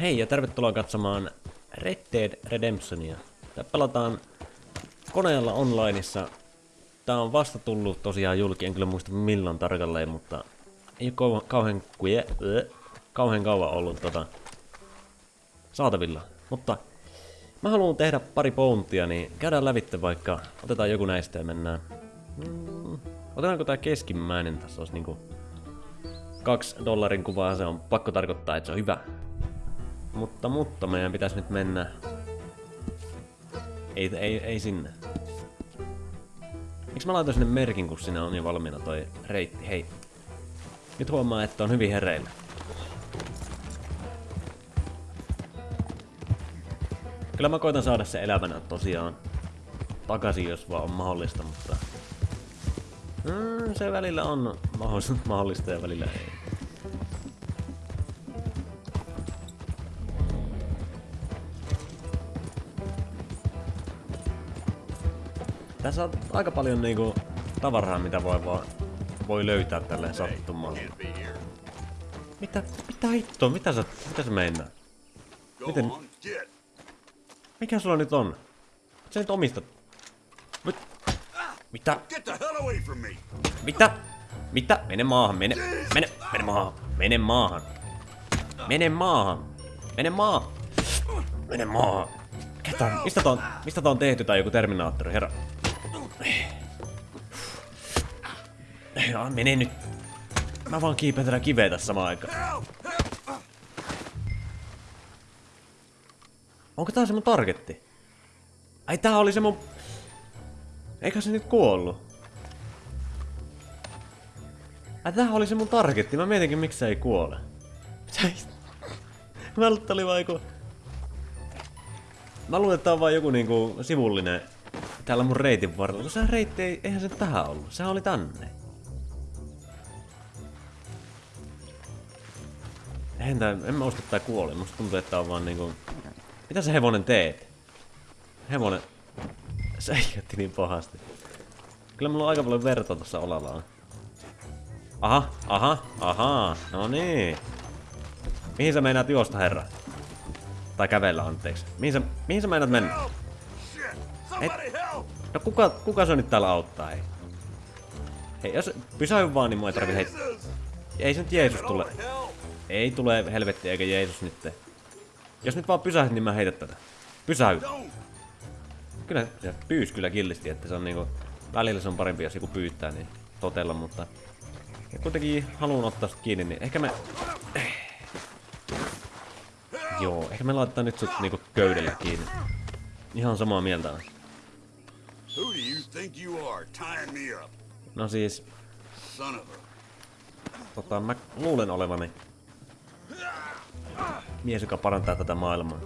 Hei ja tervetuloa katsomaan Red Dead Redemptionia. Tää pelataan koneella onlineissa. Tää on vasta tullut tosiaan julki, en kyllä muista milloin tarkalleen, mutta ei ole kauhean, kauhean, kauan ollut tota, saatavilla. Mutta mä haluan tehdä pari pountia, niin käydään lävitte vaikka, otetaan joku näistä ja mennään. Mm, otetaanko tää keskimmäinen, tässä olisi niinku kaksi dollarin kuvaa, se on pakko tarkoittaa, että se on hyvä. Mutta, mutta meidän pitäisi nyt mennä... Ei, ei, ei sinne. Miksi mä laitan sinne merkin, kun sinne on jo valmiina toi reitti? Hei. Nyt huomaa, että on hyvin hereillä. Kyllä mä koitan saada se elävänä tosiaan takaisin, jos vaan on mahdollista, mutta... Mm, se välillä on mahdollista ja välillä ei. Tässä on aika paljon niinku tavaraa, mitä voi vaan voi löytää tälleen sattumaan. Mitä? Mitä hittoa? Mitä sä, mitä sä meinaa? Miten? Mikä sulla nyt on? Sä nyt omistat. Mit? Mitä? Mitä? Mitä? Mene maahan, mene, mene, mene maahan, mene maahan. Mene maahan. Mene maahan. Mene maahan. Ketä? Mistä tää on, mistä tää on tehty tai joku Terminaattori, herra? Ja, mene nyt. Mä vaan kiipeen tätä kiveä tässä samaan aikaan. Onko tää se mun targetti? Ai tää oli se mun... Eikä se nyt kuollut? Ai tää oli se mun targetti, mä mietinkin miksi se ei kuole. Mä oli vaan joku... Mä luulen, että tää on vaan joku niinku sivullinen täällä mun reitin varrella. Kun se reitti ei, eihän se tähän ollut. Sehän oli tänne. Eihän tää, en mä usko, että tää kuoli. Musta tuntuu, että tää on vaan niinku... Mitä se hevonen teet? Hevonen... Säikätti niin pahasti. Kyllä mulla on aika paljon verta tossa olalaan. Aha, aha, aha, no niin. Mihin sä meinaat juosta, herra? Tai kävellä, anteeksi. Mihin sä, mihin sä meinaat mennä? Et, no kuka, kuka se nyt täällä auttaa, ei? Hei, jos pysähy vaan, niin mua ei tarvi heittää. Ei se nyt Jeesus tule. Ei tule helvetti eikä Jeesus nyt. Jos nyt vaan pysähyt, niin mä heitän tätä. Pysähy. Kyllä se pyys kyllä killisti, että se on niinku... Välillä se on parempi, jos joku pyytää, niin totella, mutta... Ja kuitenkin haluan ottaa sitä kiinni, niin ehkä me... Joo, ehkä me laitetaan nyt sut niinku köydellä kiinni. Ihan samaa mieltä on. Think you are, tying me up? No siis... Son of a... Tota, mä luulen olevani mies, joka parantaa tätä maailmaa.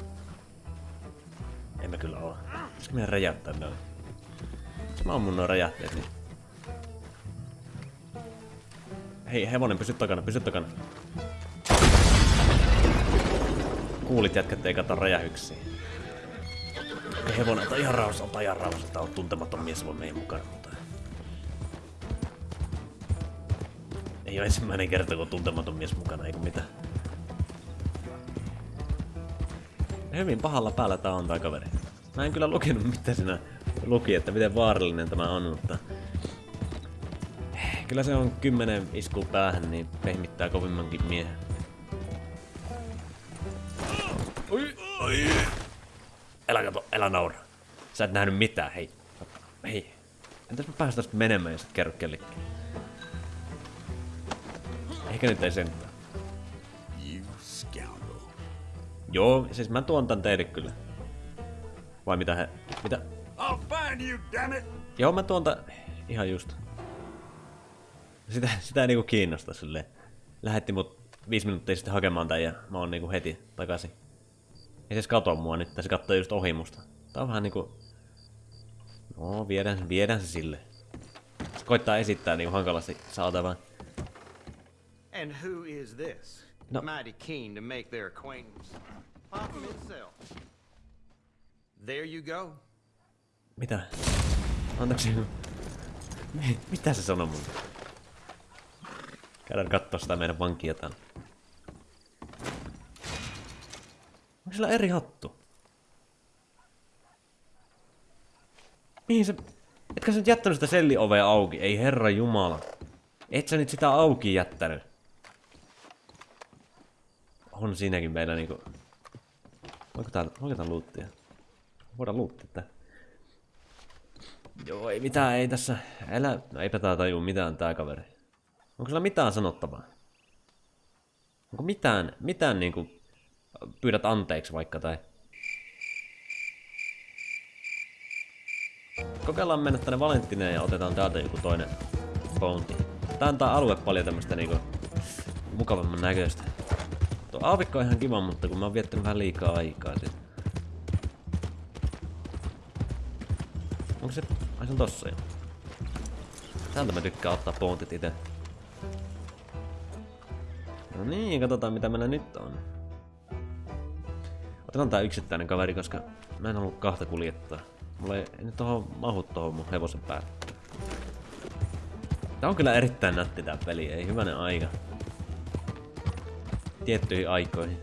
Emme kyllä ole. Pitäisikö meidän räjäyttää noin? Mä ammun noin räjähteet, niin... Hei, hevonen, pysy takana, pysy takana. Kuulit jätkät, ei kata räjähyksiä. Hevonen, ota ihan rauhassa, ihan rauhassa. Tää on tuntematon mies voi meidän mukana, mutta... Ei ole ensimmäinen kerta, kun tuntematon mies mukana, eikö mitään. Hyvin pahalla päällä tää on tää kaveri. Mä en kyllä lukenut mitä siinä luki, että miten vaarallinen tämä on, mutta... Kyllä se on kymmenen isku päähän, niin pehmittää kovimmankin miehen. Oi, oi. Älä kato, älä naura. Sä et nähnyt mitään, hei. Hei. Entäs mä päästäis menemään, jos et kerro kellekin? Ehkä nyt ei sentään. Joo, siis mä tuon tän teille kyllä. Vai mitä he... Mitä? I'll find you, damn it! Joo, mä tuon tän... Ihan just. Sitä, sitä ei niinku kiinnosta silleen. Lähetti mut viisi minuuttia sitten hakemaan tän ja mä oon niinku heti takaisin. Ei se kato mua nyt, se katsoo just ohi musta. Tää on vähän niinku... No, viedään, viedään se sille. Se koittaa esittää niinku hankalasti saatavaa. And who is this? No. Mighty keen to make their acquaintance. Pop himself. There you go. Mitä? Anteeksi. Mitä se sanoo mun? Käydään kattoo sitä meidän vankia täällä. Sillä eri hattu? Mihin se... Etkö sä nyt jättänyt sitä selliovea auki? Ei herra jumala. Et sä nyt sitä auki jättänyt. On siinäkin meillä niinku... Voiko täällä... Voiko täällä luuttia? Voidaan luuttia tää. Joo, ei mitään, ei tässä... Älä... No eipä tää tajuu mitään tää kaveri. Onko sillä mitään sanottavaa? Onko mitään, mitään niinku... Pyydät anteeksi vaikka tai... Kokeillaan mennä tänne Valentineen ja otetaan täältä joku toinen bounty. Tää antaa alue paljon tämmöstä niinku mukavamman näköistä. Tuo aavikko on ihan kiva, mutta kun mä oon viettänyt vähän liikaa aikaa sit. Onko se... Ai se on tossa jo. Täältä mä tykkään ottaa bountit itse. No niin, katsotaan mitä meillä nyt on. Otetaan tää yksittäinen kaveri, koska mä en halua kahta kuljettaa. Mulla ei nyt tohon mahu tohon mun hevosen päälle. Tää on kyllä erittäin nätti tää peli, ei hyvänen aika. Tiettyihin aikoihin.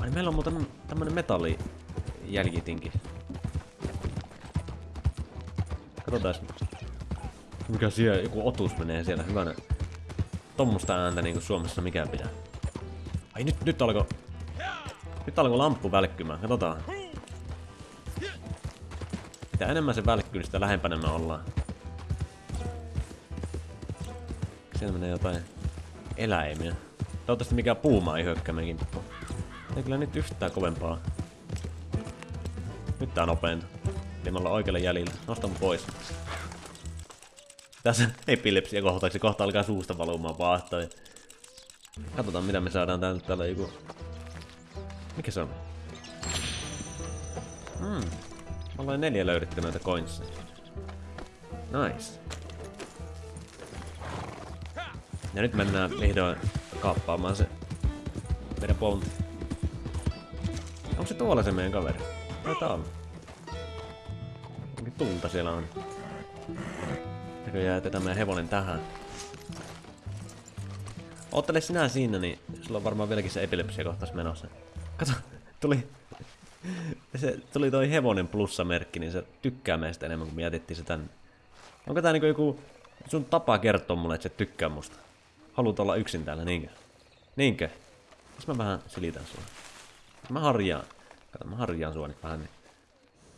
Ai meillä on muuten tämmönen metallijäljitinki. Katsotaan mikä siellä joku otus menee siellä hyvänä. Tommosta ääntä niinku Suomessa mikään pitää. Ai nyt, nyt alkoi... Nyt alkoi lamppu välkkymään, katsotaan. Mitä enemmän se välkkyy, sitä lähempänä me ollaan. Siellä menee jotain eläimiä. Toivottavasti mikä puuma ei hyökkää meidän Ei kyllä nyt yhtään kovempaa. Nyt tää nopeinta. Eli me ollaan oikealla jäljellä. Nostan pois. Tässä epilepsia kohtaksi kohta alkaa suusta valumaan vaahtoja. Katsotaan mitä me saadaan täältä täällä joku... Mikä se on? Hmm. Ollaan neljä löydetty noita coinsia. Nice. Ja nyt mennään vihdoin kaappaamaan se meidän pontti. Onko se tuolla se meidän kaveri? Taitaa olla. Onkin tulta siellä on. Näköjään jätetään meidän hevonen tähän. Oottele sinä siinä, niin sulla on varmaan vieläkin se epilepsia kohtas menossa. Kato, tuli... Se tuli toi hevonen plussamerkki, niin se tykkää meistä enemmän kuin me jätettiin se tänne. Onko tää niinku joku sun tapa kertoa mulle, että se tykkää musta? Haluat olla yksin täällä, niinkö? Niinkö? Jos mä vähän silitän sua. Mä harjaan. Kato, mä harjaan sua nyt vähän, niin...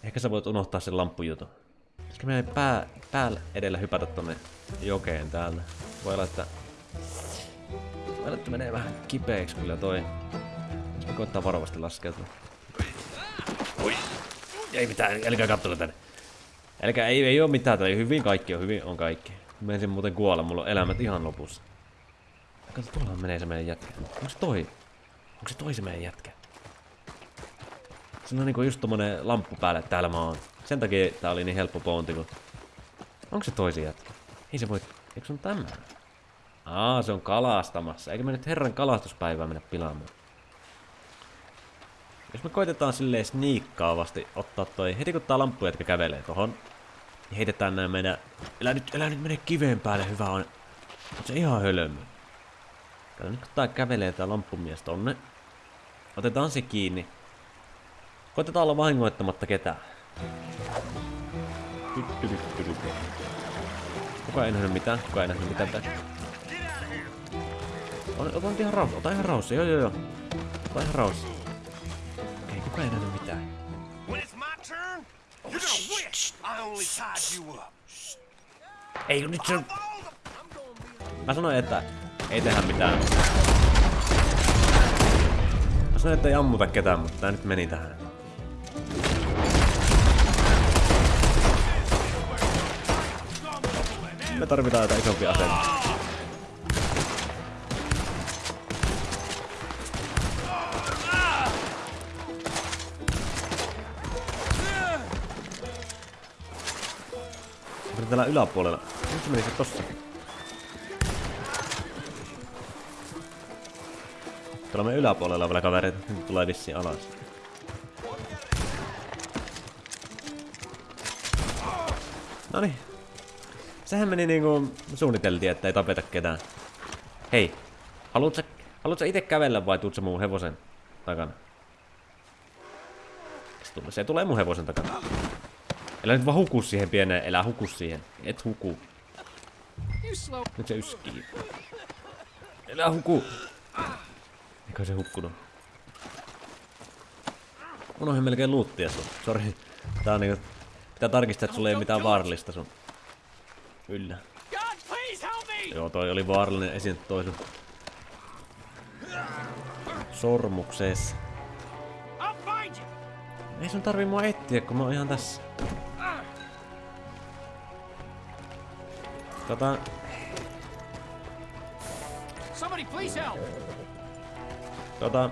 Ehkä sä voit unohtaa sen lamppujutun. Pitäisikö meidän pää, päällä edellä hypätä tonne jokeen täällä? Voi olla, että... Voi olla, että menee vähän kipeäksi kyllä toi. Mä koittaa varovasti laskeutua. Oi! Ei mitään, älkää kattoko tänne. Älkää, ei, ei oo mitään, tai hyvin kaikki on, hyvin on kaikki. Menisin muuten kuolla, mulla on elämät ihan lopussa. Kato, tuolla menee se meidän jätkä. Onko se toi? Onko se toi se meidän jätkä? Se on niinku just tommonen lamppu päälle, että täällä mä oon. Sen takia tää oli niin helppo pounti, kun... Onko se toisi jätkä? Ei se voi... Eikö se on tämä? Aa, se on kalastamassa. Eikö me nyt herran kalastuspäivää mennä pilaamaan? Jos me koitetaan silleen sniikkaavasti ottaa toi... Heti kun tää lamppu jätkä kävelee tohon, niin heitetään nää meidän... Elä nyt, elä nyt mene kiveen päälle, hyvä on. On se ihan hölmö. Kato nyt kun tää kävelee tää lamppumies tonne. Otetaan se kiinni. Koitetaan olla vahingoittamatta ketään. Kuka ei nähnyt mitään? Kuka ei nähnyt mitään tässä? Ota nyt ihan rauha, ota ihan rauhassa, joo joo joo. Ota ihan rauhassa. Ei, kuka ei nähnyt mitään. Ei, nyt se... Mä sanoin, että ei tehdä mitään. Mä sanoin, että ei ammuta ketään, mutta tää nyt meni tähän. Me tarvitaan jotain isompia aseita. Täällä yläpuolella? Se meni se tossa. Tuolla me yläpuolella vielä kavereita. Nyt tulee vissiin alas. Noniin, Sehän meni niinku suunniteltiin, että ei tapeta ketään. Hei, haluatko, haluatko itse kävellä vai tuut mun hevosen takana? Se tulee mun hevosen takana. Älä nyt vaan huku siihen pieneen, elä huku siihen. Et huku. Nyt se yskii. Älä huku. Eikä se hukkunut. Unohdin melkein luuttia sun. Sori. Tää on niinku... Pitää tarkistaa, että sulla ei mitään vaarallista sun. Yllä. God, please help me! Joo, toi oli vaarallinen esiin toi sun. Sormuksees. Ei sun tarvii mua etsiä, kun mä oon ihan tässä. Tota, Somebody please help. tota,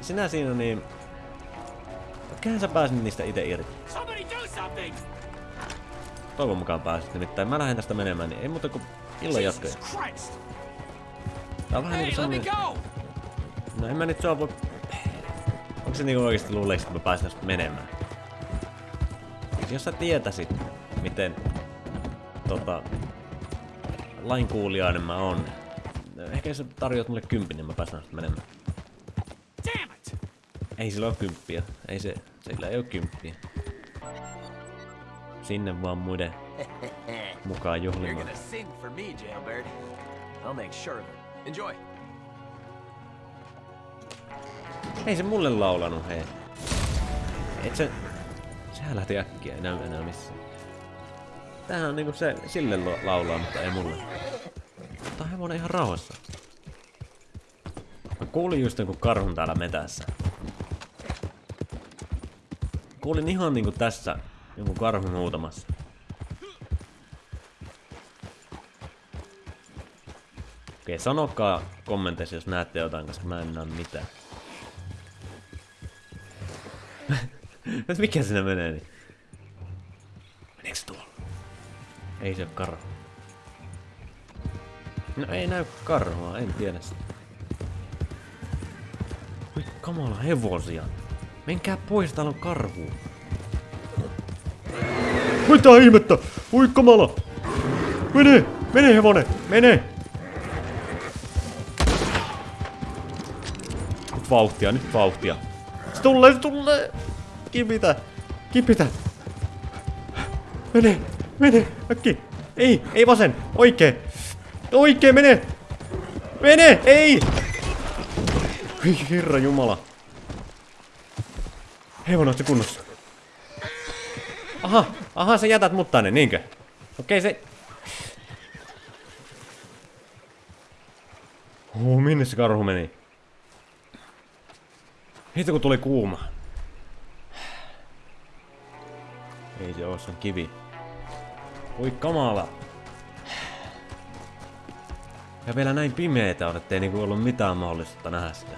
sinä siinä niin... Kyllähän sä pääsit niistä itse irti. Somebody do something. Toivon mukaan pääsit nimittäin. Mä lähden tästä menemään, niin ei muuta kuin illan jatkoja. Jesus Christ. Tää on vähän Hey, niinku let me semmonen... go. No en mä nyt voi... Onko se niinku oikeesti luulee, että mä pääsen tästä menemään? Jos sä tietäisit, miten... Tota... Lainkuulijainen mä on. Ehkä sä tarjoat mulle kympin, niin mä pääsen menemään. Damn it. Ei sillä ole kymppiä. Ei se... Sillä ei oo kymppiä. Sinne vaan muiden mukaan juhlimaan. Ei se mulle laulanut, hei. Et se... Sehän lähti äkkiä, ei näy enää missään. Tämähän on niinku se, sille laulaa, mutta ei mulle. On hevonen ihan rauhassa. Mä kuulin just jonkun karhun täällä metässä. Kuulin ihan niinku tässä jonkun karhun huutamassa. Okei, sanokaa kommenteissa, jos näette jotain, koska mä en näe mitään. Mikä sinne menee niin? Ei se ole karhu. No ei näy karhua, en tiedä sitä. Oi kamala hevosia. Menkää pois, täällä on karhu. Mitä ihmettä? Oi kamala! Mene! Mene hevonen! Mene! Nyt vauhtia, nyt vauhtia. Se tulee, se tulee! Kipitä! Kipitä! Mene! Mene! Äkki! Ei! Ei vasen! Oikee! Oikee, mene! Mene! Ei! Herra jumala. Oot se kunnossa? Aha! Aha, sä jätät mut tänne, niinkö? Okei, se... Oh, minne se karhu meni? Hitto kun tuli kuuma. Ei se oo, se on kivi. Oi kamala. Ja vielä näin pimeetä on, ettei niinku ollut mitään mahdollisuutta nähdä sitä.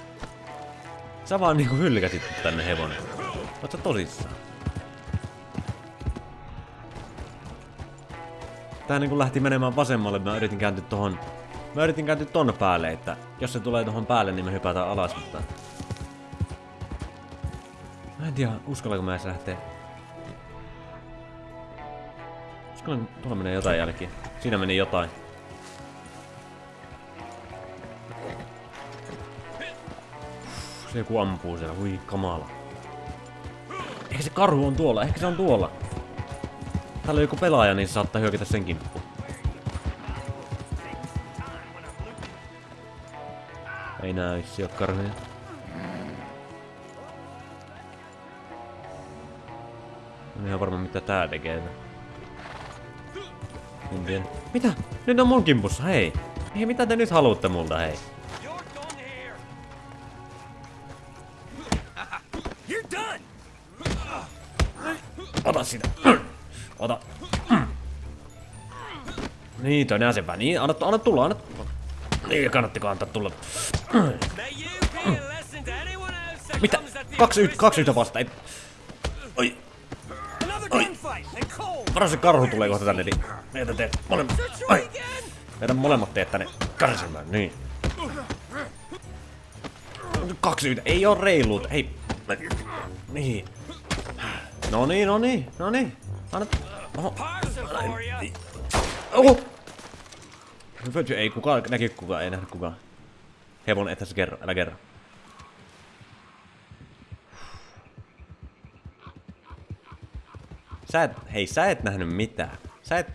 Sä vaan niinku hylkäsit tänne hevonen. Oot sä tosissaan? Tää niinku lähti menemään vasemmalle, mä yritin kääntyä tohon... Mä yritin kääntyä tonne päälle, että jos se tulee tohon päälle, niin me hypätään alas, mutta... Mä en tiedä, uskallanko mä edes lähteä. Uskallan, tuolla menee jotain jälkiä. Siinä meni jotain. Se joku ampuu siellä, hui kamala. Ehkä se karhu on tuolla, ehkä se on tuolla. Täällä on joku pelaaja, niin se saattaa hyökätä sen kimppuun. Ei näy, se ole karhuja. En ihan varma mitä tää tekee. En tiedä. Mitä? Nyt on mun kimpussa, hei! Hei, mitä te nyt haluatte multa, hei? Ota sitä. Ota. Niin, toinen asepää. Niin, anna, anna tulla, anna Niin, kannattiko antaa tulla. Mitä? Kaksi, yhtä, kaksi yhtä vasta. Ei. Varo se karhu tulee kohta tänne, niin meitä teet molemmat. Ai, meidän molemmat teet tänne kärsimään, niin. Kaksi yhtä, ei oo reiluut, ei. Niin. No niin, no niin, no niin. Anna... Oho. Ya. Oho! Ei kukaan näki kukaan, ei nähnyt kukaan. Hevonen, et tässä kerro, älä kerro. Sä et, hei, sä et nähnyt mitään. Sä et...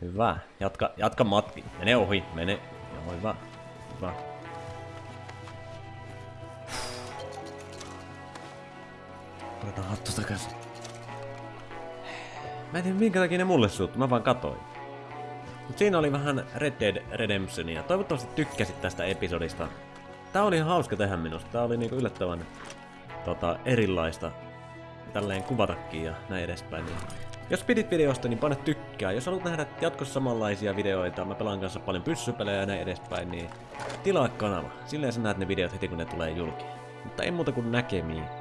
Hyvä. Jatka, jatka matki. Mene ohi, mene. Joo, hyvä. Hyvä. Otetaan hattu takaisin. Mä en tiedä minkä takia ne mulle suuttu, mä vaan katoin. Mut siinä oli vähän Red Dead Redemptionia. Toivottavasti tykkäsit tästä episodista. Tää oli hauska tehdä minusta. Tää oli niinku yllättävän tota, erilaista tälleen kuvatakin ja näin edespäin. Niin. Jos pidit videosta, niin pane tykkää. Jos haluat nähdä jatkossa samanlaisia videoita, mä pelaan kanssa paljon pyssypelejä ja näin edespäin, niin tilaa kanava. Silleen sä näet ne videot heti kun ne tulee julki. Mutta ei muuta kuin näkemiin.